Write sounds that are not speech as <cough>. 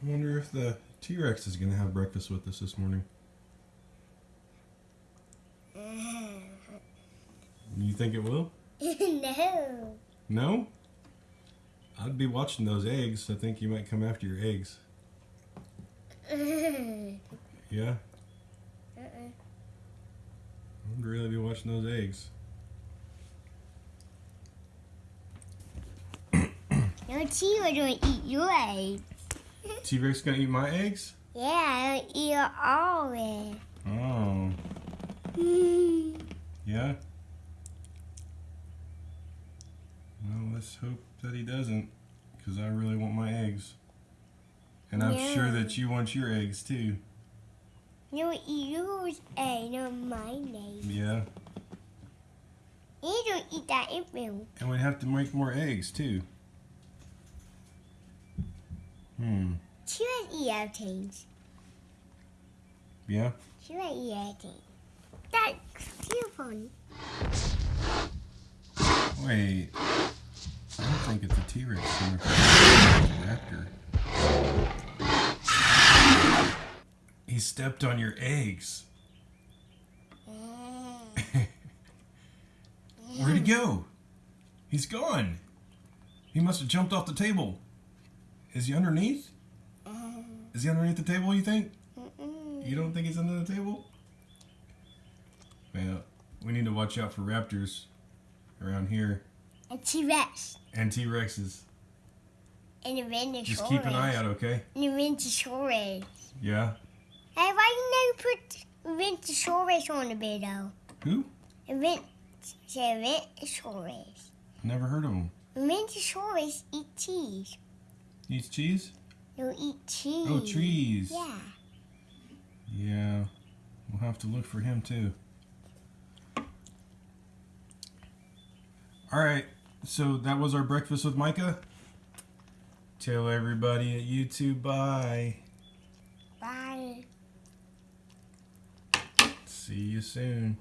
I wonder if the T-Rex is going to have breakfast with us this morning. You think it will? <laughs> no. No? I'd be watching those eggs. I think you might come after your eggs. <laughs> Yeah? Uh-uh. I'd really be watching those eggs. <coughs> Your T-Rex don't eat your eggs. T-Rex gonna eat my eggs? Yeah, I don't eat all of Oh, <laughs> yeah? Well, let's hope that he doesn't, because I really want my eggs. And I'm sure that you want your eggs too. No, eat yours eh, egg, not mine egg. Yeah. You don't eat that in milk. And we'd have to make more eggs too. Hmm. T-Rex eat. Yeah? T-Rex eat everything. That's too funny. Wait. I don't think it's a T-Rex. It's a raptor. He stepped on your eggs. <laughs> Where'd he go? He's gone. He must have jumped off the table. Is he underneath? Um. Is he underneath the table, you think? You don't think he's under the table? Well, we need to watch out for raptors around here A T-Rex. and T-Rexes. And a Ventosaurus. Just keep an eye out, okay? And a Ventosaurus. Yeah. Hey, why you never put Ventosaurus on the video? Who? A Vent... Say Ventosaurus. Never heard of him. Ventosaurus eat cheese. Eats cheese? No, eat cheese. Oh, trees. Yeah. Yeah. We'll have to look for him too. All right. So that was our breakfast with Micah. Tell everybody at YouTube bye. Bye. See you soon.